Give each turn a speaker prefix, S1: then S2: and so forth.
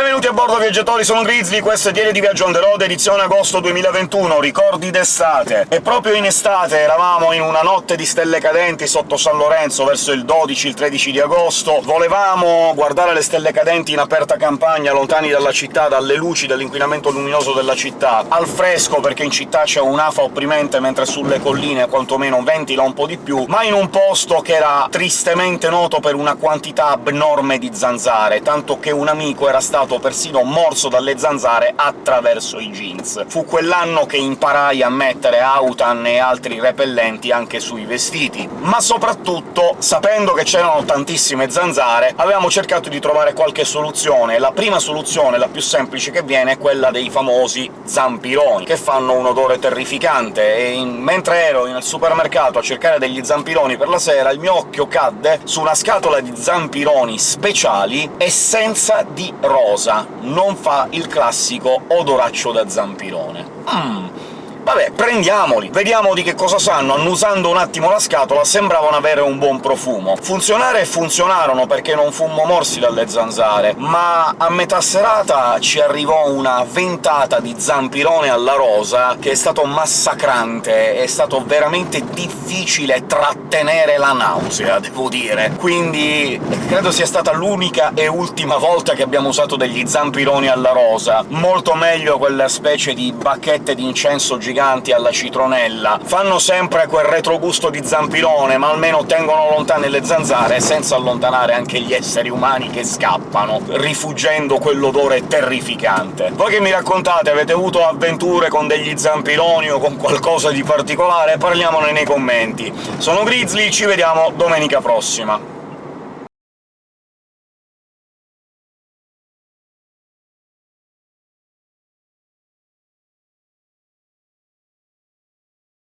S1: Benvenuti a bordo viaggiatori, sono Grizzly, questo è Diario di Viaggio on the road, edizione agosto 2021, ricordi d'estate. E proprio in estate eravamo in una notte di stelle cadenti sotto San Lorenzo, verso il 12 il 13 di agosto, volevamo guardare le stelle cadenti in aperta campagna, lontani dalla città, dalle luci, dall'inquinamento luminoso della città, al fresco, perché in città c'è un'afa opprimente, mentre sulle colline quantomeno ventila un po' di più, ma in un posto che era tristemente noto per una quantità abnorme di zanzare, tanto che un amico era stato stato persino morso dalle zanzare attraverso i jeans. Fu quell'anno che imparai a mettere autan e altri repellenti anche sui vestiti. Ma soprattutto, sapendo che c'erano tantissime zanzare, avevamo cercato di trovare qualche soluzione. La prima soluzione, la più semplice che viene, è quella dei famosi zampironi, che fanno un odore terrificante, e in... mentre ero nel supermercato a cercare degli zampironi per la sera, il mio occhio cadde su una scatola di zampironi speciali essenza di rosa rosa, non fa il classico odoraccio da zampirone. Mmm, Vabbè, prendiamoli, vediamo di che cosa sanno. Annusando un attimo la scatola sembravano avere un buon profumo. Funzionare funzionarono, perché non fummo morsi dalle zanzare, ma a metà serata ci arrivò una ventata di zampirone alla rosa che è stato massacrante, è stato veramente difficile trattenere la nausea, devo dire. Quindi credo sia stata l'unica e ultima volta che abbiamo usato degli zampironi alla rosa. Molto meglio quella specie di bacchette di incenso giganti alla citronella. Fanno sempre quel retrogusto di zampirone, ma almeno tengono lontane le zanzare, senza allontanare anche gli esseri umani che scappano, rifuggendo quell'odore terrificante. Voi che mi raccontate? Avete avuto avventure con degli zampironi o con qualcosa di particolare? Parliamone nei commenti. Sono Grizzly, ci vediamo domenica prossima.